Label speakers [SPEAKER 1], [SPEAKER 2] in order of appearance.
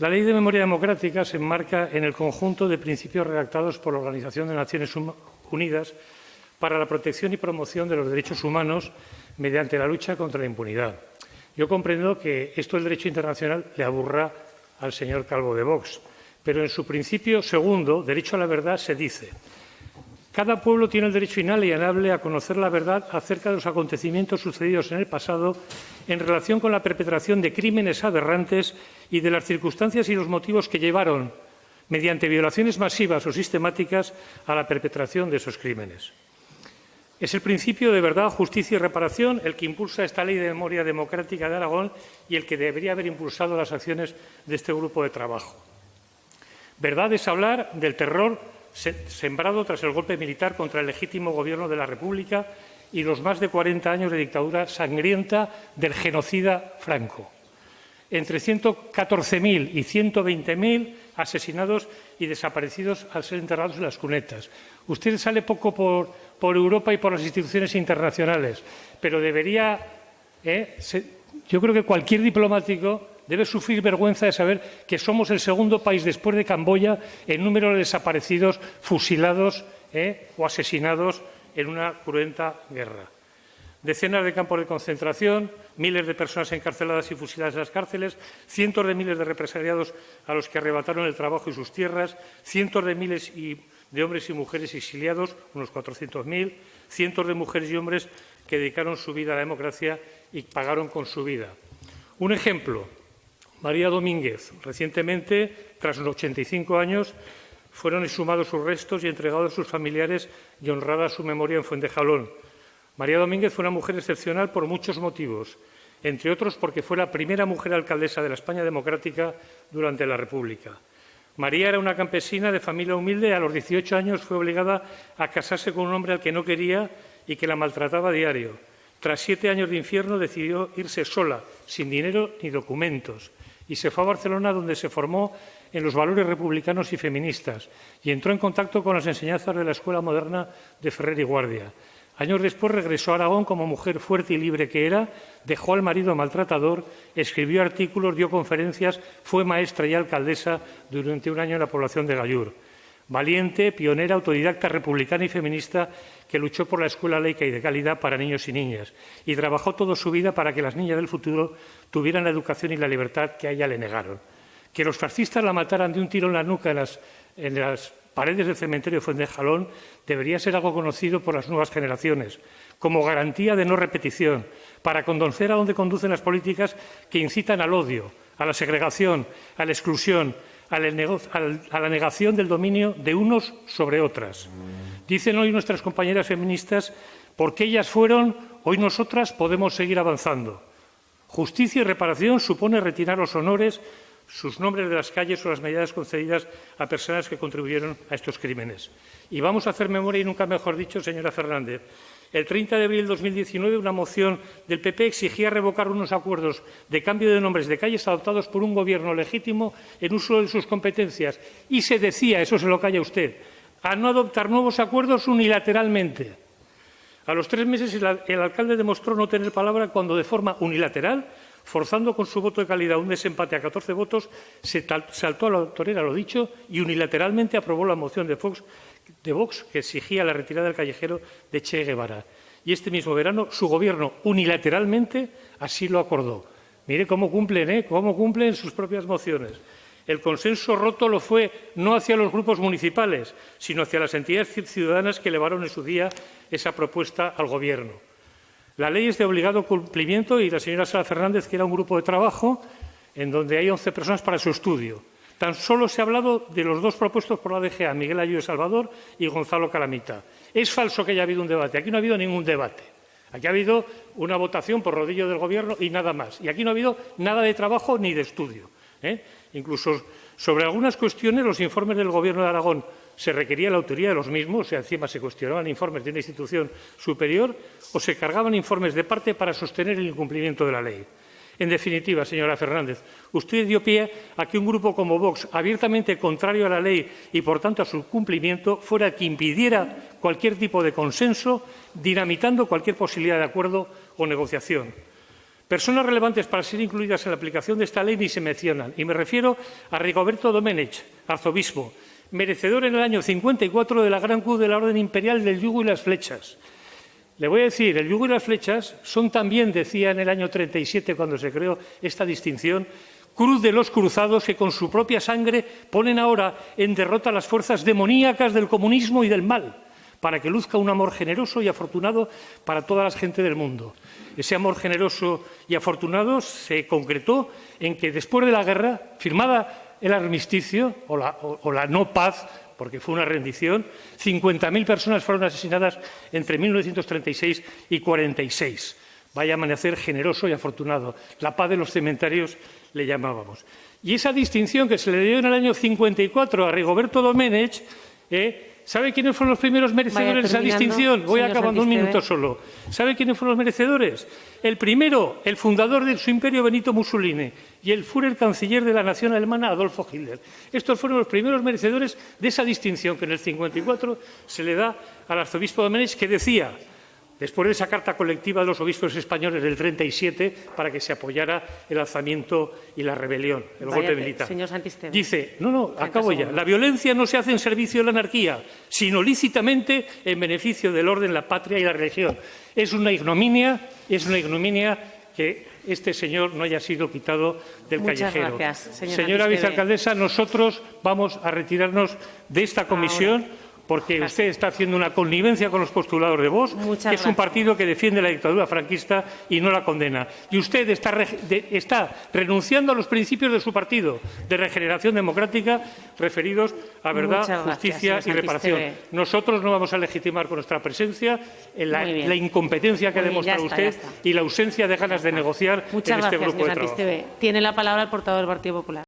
[SPEAKER 1] La Ley de Memoria Democrática se enmarca en el conjunto de principios redactados por la Organización de Naciones Unidas para la protección y promoción de los derechos humanos mediante la lucha contra la impunidad. Yo comprendo que esto del derecho internacional le aburra al señor Calvo de Vox, pero en su principio segundo, derecho a la verdad, se dice cada pueblo tiene el derecho inalienable a conocer la verdad acerca de los acontecimientos sucedidos en el pasado en relación con la perpetración de crímenes aberrantes y de las circunstancias y los motivos que llevaron, mediante violaciones masivas o sistemáticas, a la perpetración de esos crímenes. Es el principio de verdad, justicia y reparación el que impulsa esta Ley de Memoria Democrática de Aragón y el que debería haber impulsado las acciones de este grupo de trabajo. Verdad es hablar del terror sembrado tras el golpe militar contra el legítimo gobierno de la República y los más de 40 años de dictadura sangrienta del genocida Franco. Entre 114.000 y 120.000 asesinados y desaparecidos al ser enterrados en las cunetas. Usted sale poco por, Europa y por las instituciones internacionales, pero debería, ¿eh? yo creo que cualquier diplomático debe sufrir vergüenza de saber que somos el segundo país después de Camboya en número de desaparecidos, fusilados ¿eh? o asesinados en una cruenta guerra. Decenas de campos de concentración, miles de personas encarceladas y fusiladas en las cárceles, cientos de miles de represaliados a los que arrebataron el trabajo y sus tierras, cientos de miles de hombres y mujeres exiliados, unos 400.000, cientos de mujeres y hombres que dedicaron su vida a la democracia y pagaron con su vida. Un ejemplo, María Domínguez. Recientemente, tras los 85 años, fueron exhumados sus restos y entregados a sus familiares y honrada su memoria en Fuentejalón. María Domínguez fue una mujer excepcional por muchos motivos, entre otros porque fue la primera mujer alcaldesa de la España democrática durante la República. María era una campesina de familia humilde y a los 18 años fue obligada a casarse con un hombre al que no quería y que la maltrataba a diario. Tras siete años de infierno decidió irse sola, sin dinero ni documentos y se fue a Barcelona donde se formó en los valores republicanos y feministas y entró en contacto con las enseñanzas de la Escuela Moderna de Ferrer y Guardia. Años después regresó a Aragón como mujer fuerte y libre que era, dejó al marido maltratador, escribió artículos, dio conferencias, fue maestra y alcaldesa durante un año en la población de Gallur. Valiente, pionera, autodidacta, republicana y feminista que luchó por la escuela laica y de calidad para niños y niñas y trabajó toda su vida para que las niñas del futuro tuvieran la educación y la libertad que a ella le negaron. Que los fascistas la mataran de un tiro en la nuca en las, paredes del cementerio de Fuentejalón debería ser algo conocido por las nuevas generaciones, como garantía de no repetición, para condocer a dónde conducen las políticas que incitan al odio, a la segregación, a la exclusión, a la negación del dominio de unos sobre otras. Dicen hoy nuestras compañeras feministas, porque ellas fueron, hoy nosotras podemos seguir avanzando. Justicia y reparación supone retirar los honores, sus nombres de las calles o las medidas concedidas a personas que contribuyeron a estos crímenes. Y vamos a hacer memoria, y nunca mejor dicho, señora Fernández. El 30 de abril de 2019, una moción del PP exigía revocar unos acuerdos de cambio de nombres de calles adoptados por un Gobierno legítimo en uso de sus competencias. Y se decía, eso se lo calla usted, a no adoptar nuevos acuerdos unilateralmente. A los tres meses el, alcalde demostró no tener palabra cuando de forma unilateral, forzando con su voto de calidad un desempate a 14 votos, se saltó a la torera lo dicho y unilateralmente aprobó la moción de Vox, que exigía la retirada del callejero de Che Guevara. Y este mismo verano su gobierno unilateralmente así lo acordó. Mire cómo cumplen, ¿eh? cómo cumplen sus propias mociones. El consenso roto lo fue no hacia los grupos municipales, sino hacia las entidades ciudadanas que elevaron en su día esa propuesta al Gobierno. La ley es de obligado cumplimiento y la señora Sara Fernández quiera un grupo de trabajo en donde hay 11 personas para su estudio. Tan solo se ha hablado de los dos propuestos por la DGA, Miguel Ayude Salvador y Gonzalo Calamita. Es falso que haya habido un debate. Aquí no ha habido ningún debate. Aquí ha habido una votación por rodillo del Gobierno y nada más. Y aquí no ha habido nada de trabajo ni de estudio. ¿eh? Incluso sobre algunas cuestiones, los informes del Gobierno de Aragón se requería la autoría de los mismos, o encima se cuestionaban informes de una institución superior o se cargaban informes de parte para sostener el incumplimiento de la ley. En definitiva, señora Fernández, usted dio pie a que un grupo como Vox, abiertamente contrario a la ley y, por tanto, a su cumplimiento, fuera el que impidiera cualquier tipo de consenso, dinamitando cualquier posibilidad de acuerdo o negociación. Personas relevantes para ser incluidas en la aplicación de esta ley ni se mencionan, y me refiero a Rigoberto Domenech, arzobispo, merecedor en el año 54 de la Gran Cruz de la Orden Imperial del Yugo y las Flechas. Le voy a decir, el yugo y las flechas son también, decía en el año 37, cuando se creó esta distinción, cruz de los cruzados que con su propia sangre ponen ahora en derrota las fuerzas demoníacas del comunismo y del mal, para que luzca un amor generoso y afortunado para toda la gente del mundo. Ese amor generoso y afortunado se concretó en que después de la guerra, firmada el armisticio o la, no paz, porque fue una rendición, 50.000 personas fueron asesinadas entre 1936 y 46. Vaya amanecer generoso y afortunado. La paz de los cementerios le llamábamos. Y esa distinción que se le dio en el año 54 a Rigoberto Domenech, eh, ¿sabe quiénes fueron los primeros merecedores de esa distinción? Voy acabando un minuto solo. ¿Sabe quiénes fueron los merecedores? El primero, el fundador de su imperio, Benito Mussolini, y el Führer canciller de la nación alemana, Adolfo Hitler. Estos fueron los primeros merecedores de esa distinción que en el 54 se le da al arzobispo Domenech, que decía después de esa carta colectiva de los obispos españoles del 37 para que se apoyara el alzamiento y la rebelión, el
[SPEAKER 2] Váyate,
[SPEAKER 1] golpe militar.
[SPEAKER 2] Señor.
[SPEAKER 1] Dice, no, no, acabo ya. La violencia no se hace en servicio de la anarquía, sino lícitamente en beneficio del orden, la patria y la religión. Es una ignominia, es una ignominia que este señor no haya sido quitado del
[SPEAKER 2] Muchas
[SPEAKER 1] callejero.
[SPEAKER 2] gracias, señor
[SPEAKER 1] Señora vicealcaldesa, nosotros vamos a retirarnos de esta comisión porque usted está haciendo una connivencia con los postulados de Vox,
[SPEAKER 2] Muchas
[SPEAKER 1] que es un
[SPEAKER 2] gracias.
[SPEAKER 1] partido que defiende la dictadura franquista y no la condena. Y usted está, re- de- está renunciando a los principios de su partido de regeneración democrática referidos a verdad,
[SPEAKER 2] gracias,
[SPEAKER 1] justicia y reparación. Nosotros no vamos a legitimar con nuestra presencia en la, incompetencia que ha
[SPEAKER 2] Muy
[SPEAKER 1] demostrado
[SPEAKER 2] está,
[SPEAKER 1] usted y la ausencia de ganas de negociar
[SPEAKER 2] Muchas
[SPEAKER 1] en este grupo de trabajo.
[SPEAKER 2] Tiene la palabra el portavoor del Partido Popular.